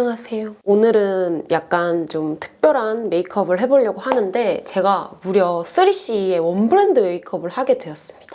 안녕하세요. 오늘은 약간 좀 특별한 메이크업을 해보려고 하는데 제가 무려 3CE의 one brand 메이크업을 하게 되었습니다.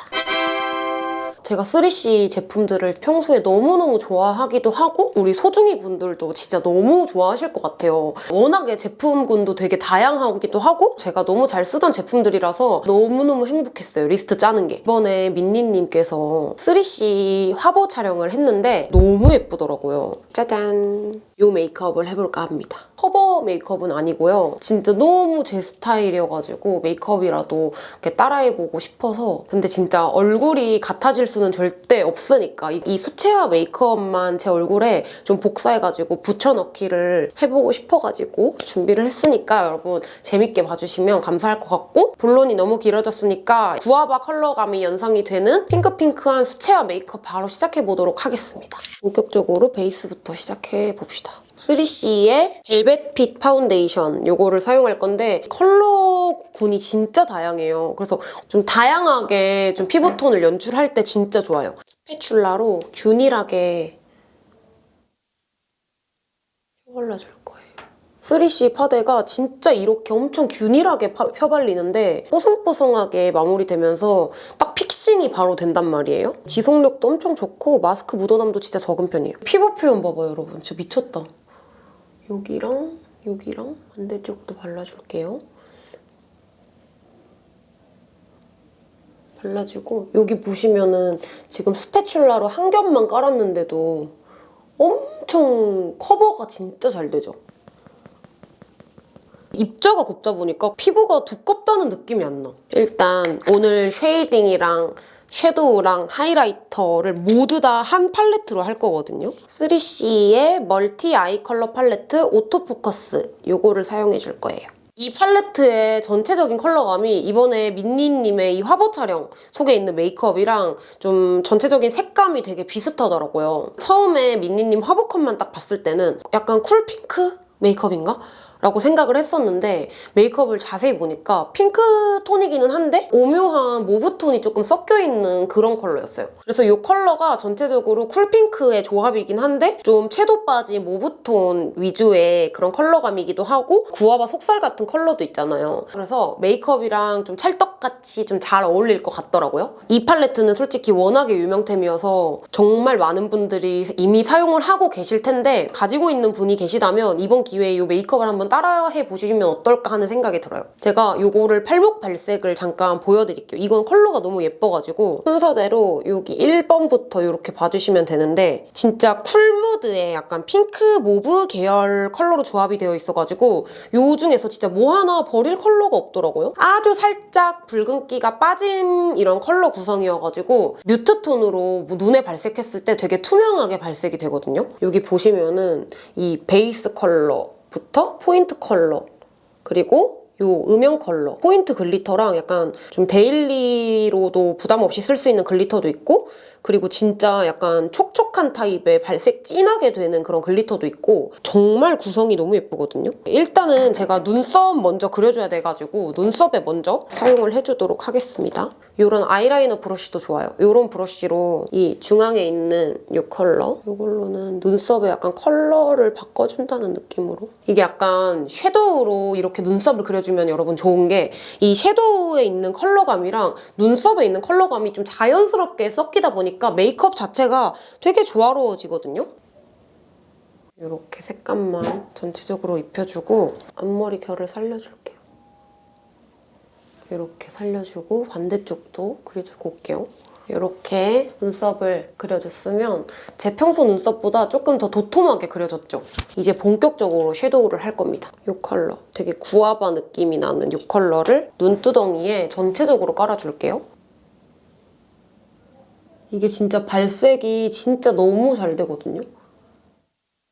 제가 3CE 제품들을 평소에 너무너무 좋아하기도 하고 우리 소중이 분들도 진짜 너무 좋아하실 것 같아요. 워낙에 제품군도 되게 다양하기도 하고 제가 너무 잘 쓰던 제품들이라서 너무너무 행복했어요. 리스트 짜는 게. 이번에 민니님께서 3CE 화보 촬영을 했는데 너무 예쁘더라고요. 짜잔! 요 메이크업을 해볼까 합니다. 커버 메이크업은 아니고요. 진짜 너무 제 스타일이어가지고 메이크업이라도 이렇게 따라해보고 싶어서 근데 진짜 얼굴이 같아질 수는 절대 없으니까 이, 이 수채화 메이크업만 제 얼굴에 좀 복사해가지고 붙여넣기를 해보고 싶어가지고 준비를 했으니까 여러분 재밌게 봐주시면 감사할 것 같고 본론이 너무 길어졌으니까 구아바 컬러감이 연상이 되는 핑크핑크한 수채화 메이크업 바로 시작해보도록 하겠습니다. 본격적으로 베이스부터 시작해봅시다. 3CE의 velvet fit 파운데이션 요거를 사용할 건데 컬러군이 진짜 다양해요. 그래서 좀 다양하게 좀 피부톤을 연출할 때 진짜 좋아요. 스패츌라로 균일하게 펴발라줄 거예요. 3C 파데가 진짜 이렇게 엄청 균일하게 파- 펴발리는데 뽀송뽀송하게 마무리되면서 딱 픽싱이 바로 된단 말이에요. 지속력도 엄청 좋고 마스크 묻어남도 진짜 적은 편이에요. 피부 표현 봐봐요, 여러분. 진짜 미쳤다. 여기랑 여기랑 반대쪽도 발라줄게요. 발라주고 여기 보시면은 지금 spatula로 한 겹만 깔았는데도 엄청 커버가 진짜 잘 되죠? 입자가 곱다 보니까 피부가 두껍다는 느낌이 안 나. 일단 오늘 shading이랑 섀도우랑 highlighter를 모두 다 한 팔레트로 할 거거든요. 3CE의 multi eye color palette auto focus 요거를 사용해 줄 거예요. 이 팔레트의 전체적인 컬러감이 이번에 민니님의 이 화보 촬영 속에 있는 메이크업이랑 좀 전체적인 색감이 되게 비슷하더라고요. 처음에 민니님 화보 컷만 딱 봤을 때는 약간 cool pink 메이크업인가? 라고 생각을 했었는데 메이크업을 자세히 보니까 핑크 톤이기는 한데 오묘한 mauve 톤이 조금 섞여 있는 그런 컬러였어요. 그래서 이 컬러가 전체적으로 cool pink의 조합이긴 한데 좀 채도 빠진 mauve 톤 위주의 그런 컬러감이기도 하고 구아바 속살 같은 컬러도 있잖아요. 그래서 메이크업이랑 좀 찰떡같이 좀 잘 어울릴 것 같더라고요. 이 팔레트는 솔직히 워낙에 유명템이어서 정말 많은 분들이 이미 사용을 하고 계실 텐데 가지고 있는 분이 계시다면 이번 기회에 이 메이크업을 한번 따라해 보시면 어떨까 하는 생각이 들어요. 제가 이거를 팔목 발색을 잠깐 보여드릴게요. 이건 컬러가 너무 예뻐가지고 순서대로 여기 1번부터 이렇게 봐주시면 되는데 진짜 cool mood의 약간 핑크 mauve 계열 컬러로 조합이 되어 있어가지고 요 중에서 진짜 뭐 하나 버릴 컬러가 없더라고요. 아주 살짝 붉은기가 빠진 이런 컬러 구성이어가지고 mute tone으로 눈에 발색했을 때 되게 투명하게 발색이 되거든요. 여기 보시면은 이 베이스 컬러 부터 포인트 컬러 그리고 요 음영 컬러. 포인트 glitter랑 약간 좀 daily로도 부담 없이 쓸 수 있는 glitter도 있고 그리고 진짜 약간 촉촉한 타입의 발색 진하게 되는 그런 glitter도 있고 정말 구성이 너무 예쁘거든요. 일단은 제가 눈썹 먼저 그려줘야 돼가지고 눈썹에 먼저 사용을 해주도록 하겠습니다. 이런 아이라이너 브러쉬도 좋아요. 이런 브러쉬로 이 중앙에 있는 이 컬러 이걸로는 눈썹에 약간 컬러를 바꿔준다는 느낌으로 이게 약간 섀도우로 이렇게 눈썹을 그려주면 여러분 좋은 게 이 섀도우에 있는 컬러감이랑 눈썹에 있는 컬러감이 좀 자연스럽게 섞이다 보니까 메이크업 자체가 되게 조화로워지거든요. 이렇게 색감만 전체적으로 입혀주고 앞머리 결을 살려줄게요. 이렇게 살려주고 반대쪽도 그려주고 올게요. 이렇게 눈썹을 그려줬으면 제 평소 눈썹보다 조금 더 도톰하게 그려졌죠? 이제 본격적으로 섀도우를 할 겁니다. 이 컬러, 되게 구아바 느낌이 나는 이 컬러를 눈두덩이에 전체적으로 깔아줄게요. 이게 진짜 발색이 진짜 너무 잘 되거든요?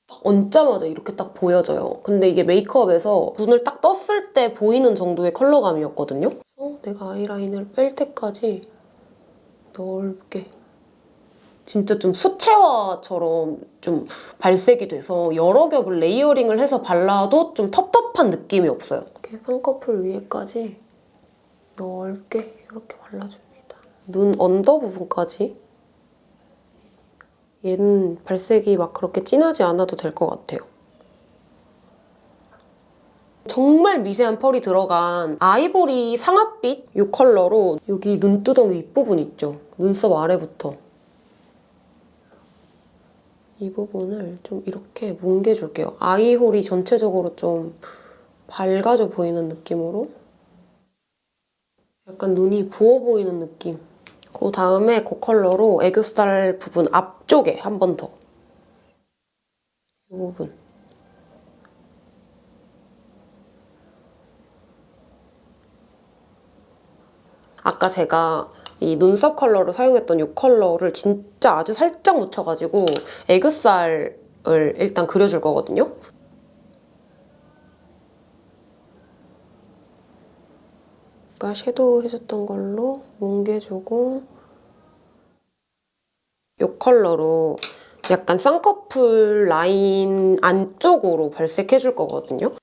딱 얹자마자 이렇게 딱 보여져요. 근데 이게 메이크업에서 눈을 딱 떴을 때 보이는 정도의 컬러감이었거든요. 그래서 내가 아이라인을 뺄 때까지 넓게 진짜 좀 수채화처럼 좀 발색이 돼서 여러 겹을 layering을 해서 발라도 좀 텁텁한 느낌이 없어요. 이렇게 쌍꺼풀 위에까지 넓게 이렇게 발라줍니다. 눈 언더 부분까지 얘는 발색이 막 그렇게 진하지 않아도 될 것 같아요. 정말 미세한 펄이 들어간 아이보리 상아빛 이 컬러로 여기 눈두덩이 윗부분 있죠? 눈썹 아래부터 이 부분을 좀 이렇게 뭉개줄게요. 아이홀이 전체적으로 좀 밝아져 보이는 느낌으로 약간 눈이 부어 보이는 느낌. 그 다음에 그 컬러로 애교살 부분 앞쪽에 한 번 더. 이 부분. 아까 제가 이 눈썹 컬러로 사용했던 이 컬러를 진짜 아주 살짝 묻혀가지고 애교살을 일단 그려줄 거거든요. 아까 섀도우 해줬던 걸로 뭉개주고 이 컬러로 약간 쌍꺼풀 라인 안쪽으로 발색해줄 거거든요.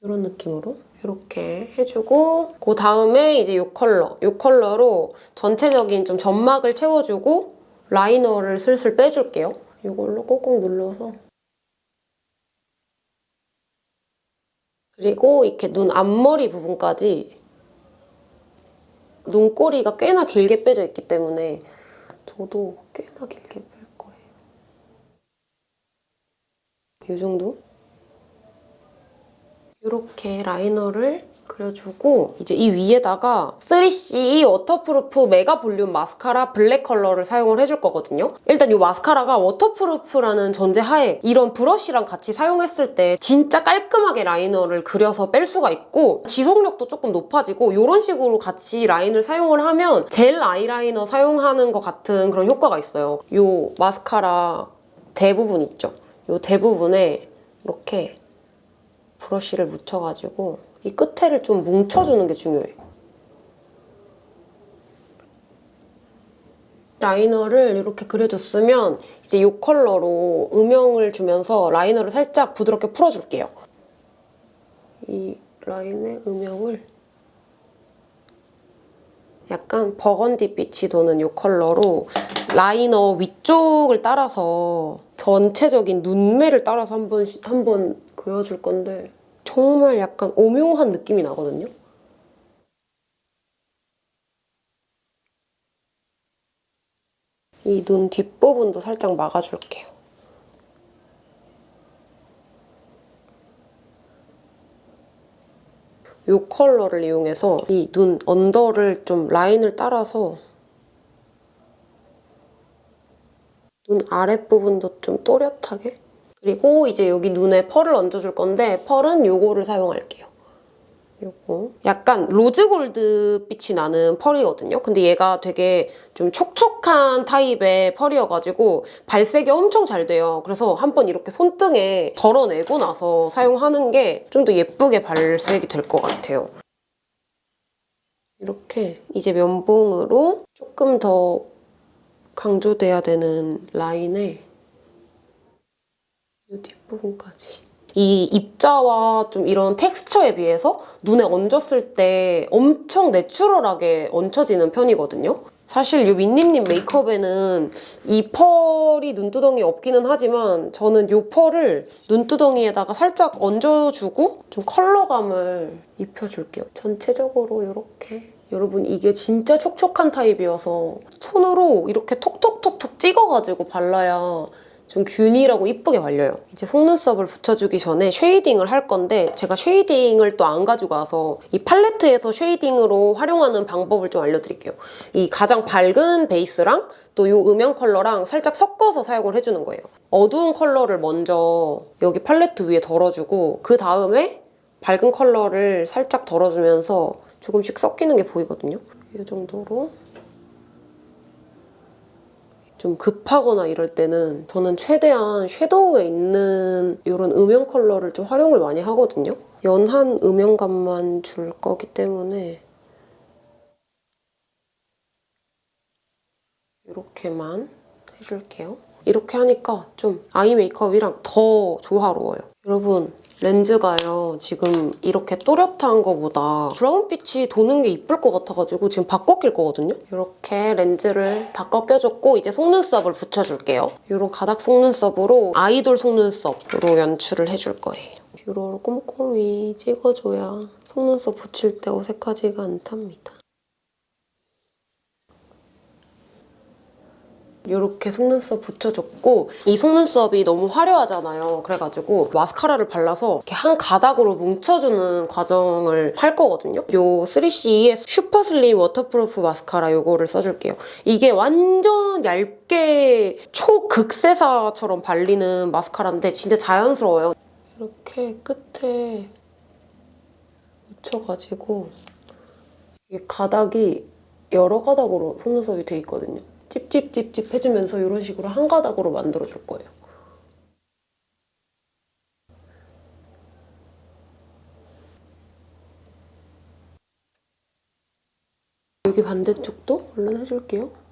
이런 느낌으로 이렇게 해주고 그 다음에 이제 이 컬러, 이 컬러로 전체적인 좀 점막을 채워주고 라이너를 슬슬 빼줄게요. 이걸로 꼭꼭 눌러서 그리고 이렇게 눈 앞머리 부분까지 눈꼬리가 꽤나 길게 빼져 있기 때문에 저도 꽤나 길게 뺄 거예요. 이 정도? 이렇게 라이너를 그려주고 이제 이 위에다가 3CE waterproof mega volume 마스카라 블랙 컬러를 사용을 해줄 거거든요. 일단 이 마스카라가 waterproof라는 전제하에 이런 브러쉬랑 같이 사용했을 때 진짜 깔끔하게 라이너를 그려서 뺄 수가 있고 지속력도 조금 높아지고 이런 식으로 같이 라인을 사용을 하면 젤 아이라이너 사용하는 것 같은 그런 효과가 있어요. 이 마스카라 대부분 있죠. 이 대부분에 이렇게 브러쉬를 묻혀가지고 이 끝에를 좀 뭉쳐주는 게 중요해. 라이너를 이렇게 그려줬으면 이제 이 컬러로 음영을 주면서 라이너를 살짝 부드럽게 풀어줄게요. 이 라인의 음영을 약간 버건디 빛이 도는 이 컬러로 라이너 위쪽을 따라서 전체적인 눈매를 따라서 한번 한번 그려줄 건데 정말 약간 오묘한 느낌이 나거든요. 이 눈 뒷부분도 살짝 막아줄게요. 이 컬러를 이용해서 이 눈 under를 좀 라인을 따라서 눈 아랫부분도 좀 또렷하게 그리고 이제 여기 눈에 펄을 얹어줄 건데 펄은 요거를 사용할게요. 요거 약간 rose gold 빛이 나는 펄이거든요. 근데 얘가 되게 좀 촉촉한 타입의 펄이어가지고 발색이 엄청 잘 돼요. 그래서 한번 이렇게 손등에 덜어내고 나서 사용하는 게 좀 더 예쁘게 발색이 될 것 같아요. 이렇게 이제 면봉으로 조금 더 강조돼야 되는 라인에 이 뒷부분까지. 이 입자와 좀 이런 텍스처에 비해서 눈에 얹었을 때 엄청 내추럴하게 얹혀지는 편이거든요. 사실 이 민니님 메이크업에는 이 펄이 눈두덩이에 없기는 하지만 저는 이 펄을 눈두덩이에다가 살짝 얹어주고 좀 컬러감을 입혀줄게요. 전체적으로 이렇게. 여러분 이게 진짜 촉촉한 타입이어서 손으로 이렇게 톡톡톡톡 찍어가지고 발라야 좀 균일하고 이쁘게 발려요. 이제 속눈썹을 붙여주기 전에 shading을 할 건데 제가 shading을 또 안 가지고 와서 이 팔레트에서 shading으로 활용하는 방법을 좀 알려드릴게요. 이 가장 밝은 베이스랑 또 이 음영 컬러랑 살짝 섞어서 사용을 해주는 거예요. 어두운 컬러를 먼저 여기 팔레트 위에 덜어주고 그 다음에 밝은 컬러를 살짝 덜어주면서 조금씩 섞이는 게 보이거든요. 이 정도로 좀 급하거나 이럴 때는 저는 최대한 섀도우에 있는 이런 음영 컬러를 좀 활용을 많이 하거든요. 연한 음영감만 줄 거기 때문에 이렇게만 해줄게요. 이렇게 하니까 좀 eye 메이크업이랑 더 조화로워요. 여러분 렌즈가요 지금 이렇게 또렷한 거보다 브라운빛이 도는 게 이쁠 것 같아가지고 지금 바꿔 낄 거거든요? 이렇게 렌즈를 바꿔 껴줬고 이제 속눈썹을 붙여줄게요. 이런 가닥 속눈썹으로 아이돌 속눈썹으로 연출을 해줄 거예요. 이런 꼼꼼히 찍어줘야 속눈썹 붙일 때 어색하지가 않답니다. 이렇게 속눈썹 붙여줬고 이 속눈썹이 너무 화려하잖아요. 그래가지고 마스카라를 발라서 이렇게 한 가닥으로 뭉쳐주는 과정을 할 거거든요. 요 3CE의 super slim waterproof 마스카라 요거를 써줄게요. 이게 완전 얇게 초극세사처럼 발리는 마스카라인데 진짜 자연스러워요. 이렇게 끝에 묻혀가지고 이게 가닥이 여러 가닥으로 속눈썹이 돼 있거든요. 찝찝찝찝 해주면서 이런 식으로 한 가닥으로 만들어 줄 거예요. 여기 반대쪽도 얼른 해줄게요.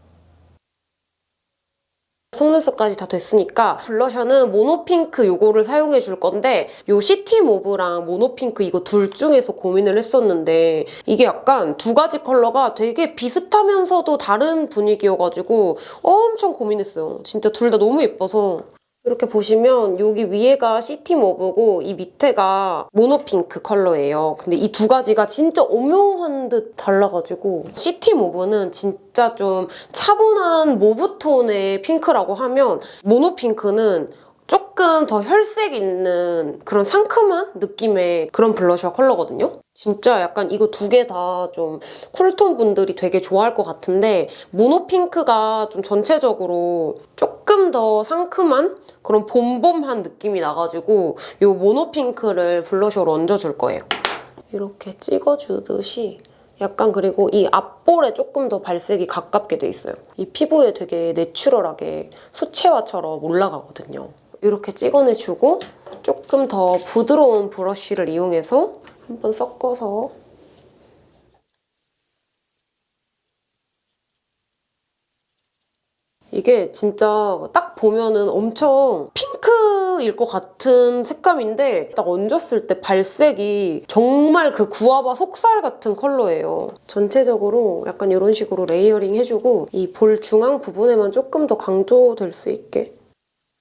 속눈썹까지 다 됐으니까 블러셔는 mono pink 요거를 사용해 줄 건데 요 city mauve랑 mono pink 이거 둘 중에서 고민을 했었는데 이게 약간 두 가지 컬러가 되게 비슷하면서도 다른 분위기여가지고 엄청 고민했어요. 진짜 둘 다 너무 예뻐서 이렇게 보시면 여기 위에가 city mauve고 이 밑에가 mono pink 컬러예요. 근데 이 두 가지가 진짜 오묘한 듯 달라가지고 city mauve는 진짜 좀 차분한 mauve tone의 핑크라고 하면 mono pink는 조금 더 혈색 있는 그런 상큼한 느낌의 그런 블러셔 컬러거든요. 진짜 약간 이거 두 개 다 좀 쿨톤 분들이 되게 좋아할 것 같은데 모노핑크가 좀 전체적으로 조금 더 상큼한 그런 봄봄한 느낌이 나가지고 이 모노핑크를 블러셔로 얹어줄 거예요. 이렇게 찍어주듯이 약간 그리고 이 앞볼에 조금 더 발색이 가깝게 돼 있어요. 이 피부에 되게 내추럴하게 수채화처럼 올라가거든요. 이렇게 찍어내주고 조금 더 부드러운 브러쉬를 이용해서 한번 섞어서 이게 진짜 딱 보면은 엄청 핑크일 것 같은 색감인데 딱 얹었을 때 발색이 정말 그 구아바 속살 같은 컬러예요. 전체적으로 약간 이런 식으로 layering 해주고 이 볼 중앙 부분에만 조금 더 강조될 수 있게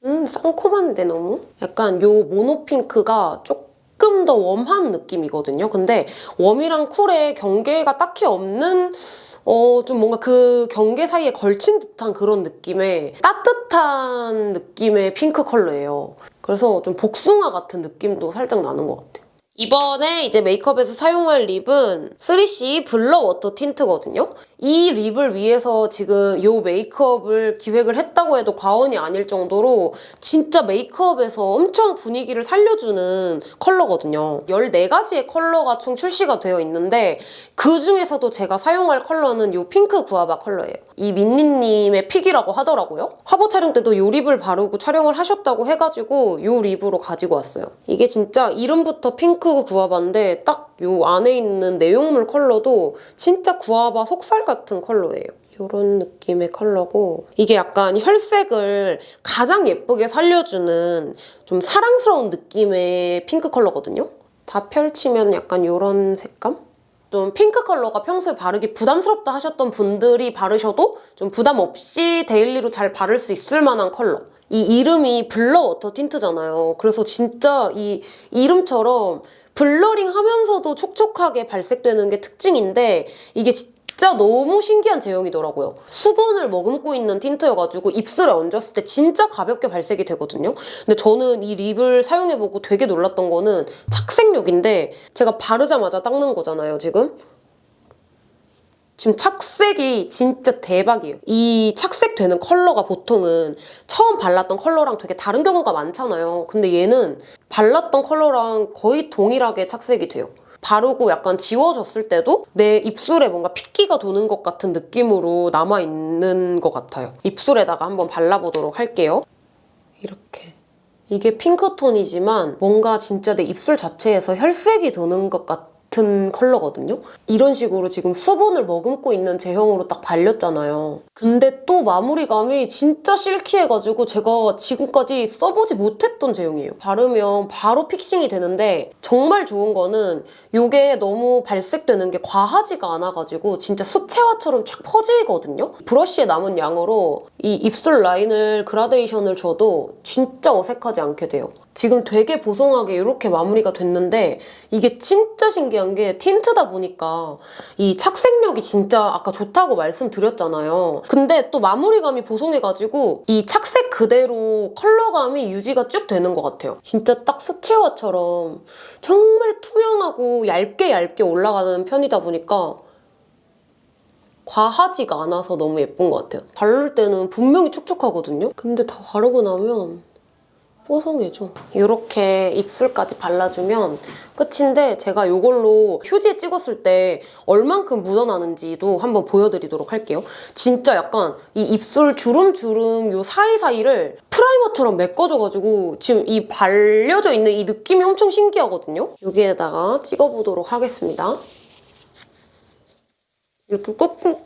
음, 상콤한데 너무? 약간 요 mono pink가 조금 더 warm한 느낌이거든요. 근데 warm이랑 cool의 경계가 딱히 없는 어, 좀 뭔가 그 경계 사이에 걸친 듯한 그런 느낌의 따뜻한 느낌의 핑크 컬러예요. 그래서 좀 복숭아 같은 느낌도 살짝 나는 것 같아요. 이번에 이제 메이크업에서 사용할 lip은 3CE Blur Water Tint거든요. 이 lip을 위해서 지금 이 메이크업을 기획을 했다고 해도 과언이 아닐 정도로 진짜 메이크업에서 엄청 분위기를 살려주는 컬러거든요. 14가지의 컬러가 총 출시가 되어 있는데 그중에서도 제가 사용할 컬러는 이 핑크 구아바 컬러예요. 이 민니님의 pick이라고 하더라고요. 화보 촬영 때도 이 lip을 바르고 촬영을 하셨다고 해가지고 이 lip으로 가지고 왔어요. 이게 진짜 이름부터 핑크 구아바인데 딱이 안에 있는 내용물 컬러도 진짜 구아바 속살 같은 컬러예요. 이런 느낌의 컬러고 이게 약간 혈색을 가장 예쁘게 살려주는 좀 사랑스러운 느낌의 핑크 컬러거든요. 다 펼치면 약간 이런 색감? 좀 핑크 컬러가 평소에 바르기 부담스럽다 하셨던 분들이 바르셔도 좀 부담 없이 daily로 잘 바를 수 있을 만한 컬러. 이 이름이 Blur Water Tint잖아요. 그래서 진짜 이 이름처럼 blurring 하면서도 촉촉하게 발색되는 게 특징인데 이게 진짜 너무 신기한 제형이더라고요. 수분을 머금고 있는 틴트여가지고 입술에 얹었을 때 진짜 가볍게 발색이 되거든요. 근데 저는 이 립을 사용해보고 되게 놀랐던 거는 착색력인데 제가 바르자마자 닦는 거잖아요, 지금. 지금 착색이 진짜 대박이에요. 이 착색되는 컬러가 보통은 처음 발랐던 컬러랑 되게 다른 경우가 많잖아요. 근데 얘는 발랐던 컬러랑 거의 동일하게 착색이 돼요. 바르고 약간 지워졌을 때도 내 입술에 뭔가 핏기가 도는 것 같은 느낌으로 남아있는 것 같아요. 입술에다가 한번 발라보도록 할게요. 이렇게. 이게 핑크톤이지만 뭔가 진짜 내 입술 자체에서 혈색이 도는 것 같은 컬러거든요. 이런 식으로 지금 수분을 머금고 있는 제형으로 딱 발렸잖아요. 근데 또 마무리감이 진짜 실키해가지고 제가 지금까지 써보지 못했던 제형이에요. 바르면 바로 픽싱이 되는데 정말 좋은 거는 이게 너무 발색되는 게 과하지가 않아가지고 진짜 수채화처럼 쫙 퍼지거든요. 브러쉬에 남은 양으로 이 입술 라인을 그라데이션을 줘도 진짜 어색하지 않게 돼요. 지금 되게 보송하게 이렇게 마무리가 됐는데 이게 진짜 신기한 게 틴트다 보니까 이 착색력이 진짜 아까 좋다고 말씀드렸잖아요. 근데 또 마무리감이 보송해가지고 이 착색 그대로 컬러감이 유지가 쭉 되는 것 같아요. 진짜 딱 수채화처럼 정말 투명하고 얇게 얇게 올라가는 편이다 보니까 과하지가 않아서 너무 예쁜 것 같아요. 바를 때는 분명히 촉촉하거든요? 근데 다 바르고 나면 뽀송해져. 이렇게 입술까지 발라주면 끝인데 제가 이걸로 휴지에 찍었을 때 얼만큼 묻어나는지도 한번 보여드리도록 할게요. 진짜 약간 이 입술 주름주름 요 사이사이를 프라이머처럼 메꿔줘가지고 지금 이 발려져 있는 이 느낌이 엄청 신기하거든요. 여기에다가 찍어보도록 하겠습니다. 이렇게 꾹꾹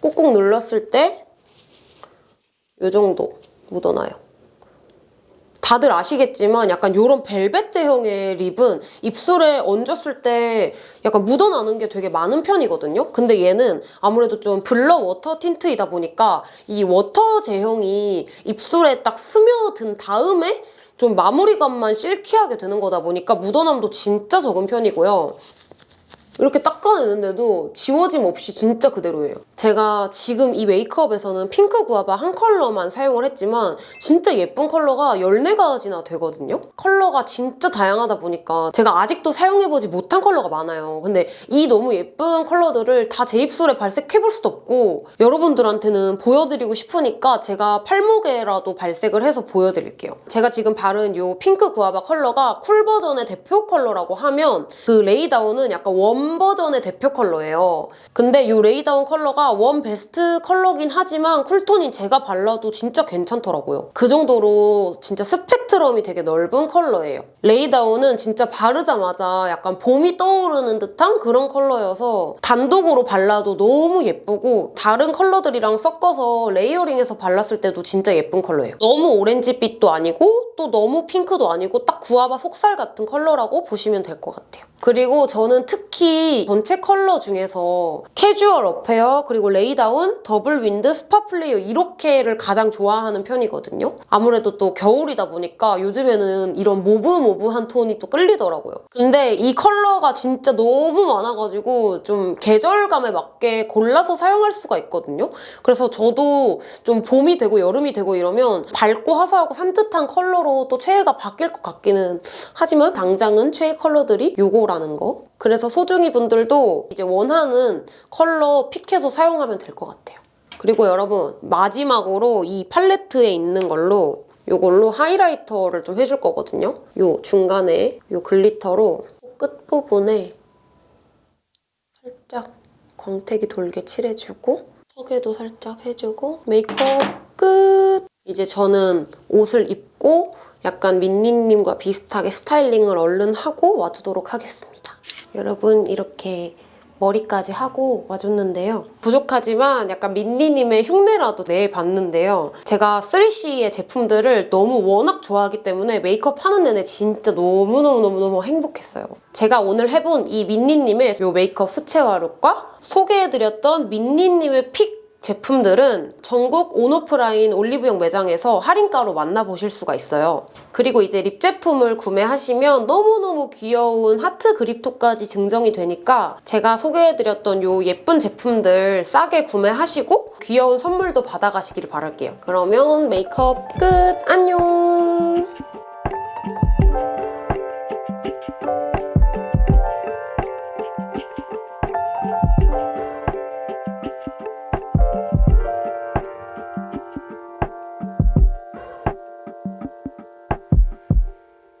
꾹꾹 눌렀을 때 이 정도 묻어나요. 다들 아시겠지만 약간 이런 벨벳 제형의 lip은 입술에 얹었을 때 약간 묻어나는 게 되게 많은 편이거든요. 근데 얘는 아무래도 좀 Blur Water Tint이다 보니까 이 water 제형이 입술에 딱 스며든 다음에 좀 마무리감만 silky하게 되는 거다 보니까 묻어남도 진짜 적은 편이고요. 이렇게 닦아내는데도 지워짐 없이 진짜 그대로예요. 제가 지금 이 메이크업에서는 핑크 구아바 한 컬러만 사용을 했지만 진짜 예쁜 컬러가 14가지나 되거든요? 컬러가 진짜 다양하다 보니까 제가 아직도 사용해보지 못한 컬러가 많아요. 근데 이 너무 예쁜 컬러들을 다 제 입술에 발색해볼 수도 없고 여러분들한테는 보여드리고 싶으니까 제가 팔목에라도 발색을 해서 보여드릴게요. 제가 지금 바른 이 핑크 구아바 컬러가 cool 버전의 대표 컬러라고 하면 그 Lay Down은 약간 warm 버전의 대표 컬러예요. 근데 이 Lay Down 컬러가 warm 베스트 컬러긴 하지만 cool톤인 제가 발라도 진짜 괜찮더라고요. 그 정도로 진짜 스펙트럼이 되게 넓은 컬러예요. Lay Down은 진짜 바르자마자 약간 봄이 떠오르는 듯한 그런 컬러여서 단독으로 발라도 너무 예쁘고 다른 컬러들이랑 섞어서 layering해서 발랐을 때도 진짜 예쁜 컬러예요. 너무 오렌지빛도 아니고 또 너무 핑크도 아니고 딱 구아바 속살 같은 컬러라고 보시면 될 것 같아요. 그리고 저는 특히 전체 컬러 중에서 Casual Affair 그리고 Lay Down, Double Wind, Spot Player 이렇게를 가장 좋아하는 편이거든요. 아무래도 또 겨울이다 보니까 요즘에는 이런 mauve mauve한 톤이 또 끌리더라고요. 근데 이 컬러가 진짜 너무 많아가지고 좀 계절감에 맞게 골라서 사용할 수가 있거든요. 그래서 저도 좀 봄이 되고 여름이 되고 이러면 밝고 화사하고 산뜻한 컬러로 또 최애가 바뀔 것 같기는 하지만 당장은 최애 컬러들이 요거라는 거. 그래서 소중이 분들도 이제 원하는 컬러 pick해서 사용하면 될 것 같아요. 그리고 여러분 마지막으로 이 팔레트에 있는 걸로 이걸로 highlighter를 좀 해줄 거거든요. 요 중간에 요 glitter로 끝부분에 살짝 광택이 돌게 칠해주고 턱에도 살짝 해주고 메이크업 끝! 이제 저는 옷을 입고 약간 민니님과 비슷하게 스타일링을 얼른 하고 와주도록 하겠습니다. 여러분 이렇게 머리까지 하고 와줬는데요. 부족하지만 약간 민니님의 흉내라도 내봤는데요. 제가 3CE의 제품들을 너무 워낙 좋아하기 때문에 메이크업 하는 내내 진짜 너무너무너무너무 행복했어요. 제가 오늘 해본 이 민니님의 이 메이크업 수채화 look과 소개해드렸던 민니님의 pick 제품들은 전국 온오프라인 올리브영 매장에서 할인가로 만나보실 수가 있어요. 그리고 이제 lip 제품을 구매하시면 너무너무 귀여운 하트 그립톡까지 증정이 되니까 제가 소개해드렸던 요 예쁜 제품들 싸게 구매하시고 귀여운 선물도 받아가시길 바랄게요. 그러면 메이크업 끝! 안녕!